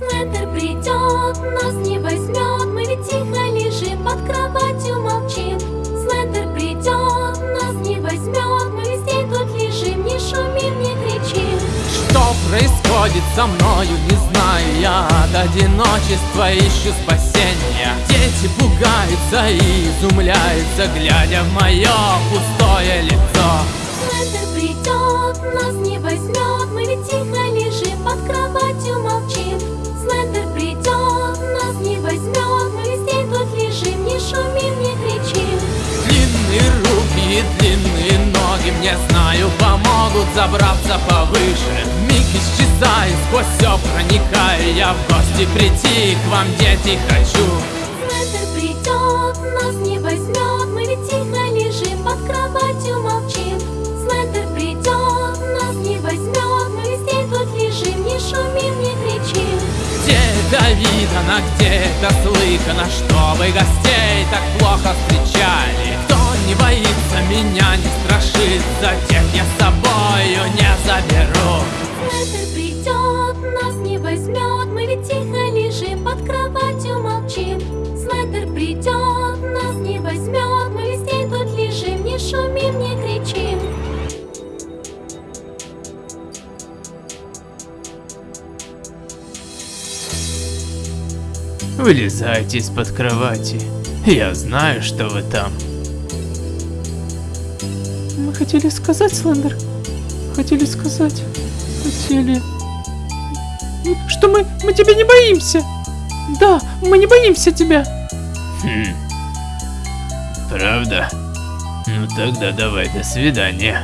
Слендер придет, нас не возьмет. Мы ведь тихо лежим под кроватью молчим. Слендер придет, нас не возьмет. Мы везде тут лежим, не шумим, не кричим. Что происходит со мною, не знаю я. От одиночества ищу спасения. Дети пугаются и изумляются Глядя в мое пустое лицо. Слендер придет, нас не возьмет. Мы ведь тихо лежим под кроватью забраться повыше. Миг исчезаю, сквозь все проникаю Я в гости прийти к вам, дети, хочу. Слендер придет, нас не возьмет Мы ведь тихо лежим под кроватью молчим. Слендер придет, нас не возьмет Мы везде тут лежим, не шумим, не кричим. Где это видано, где это слыхано Чтобы гостей так плохо встречали. Кто не боится меня, не страшится Тех придет, нас не возьмет Мы везде тут лежим, не шумим, не кричим Вылезайте из-под кровати Я знаю, что вы там Мы хотели сказать, Слендер. Хотели сказать. Хотели... Что мы, мы тебя не боимся. Да, мы не боимся тебя. Хм. Правда? Ну тогда давай до свидания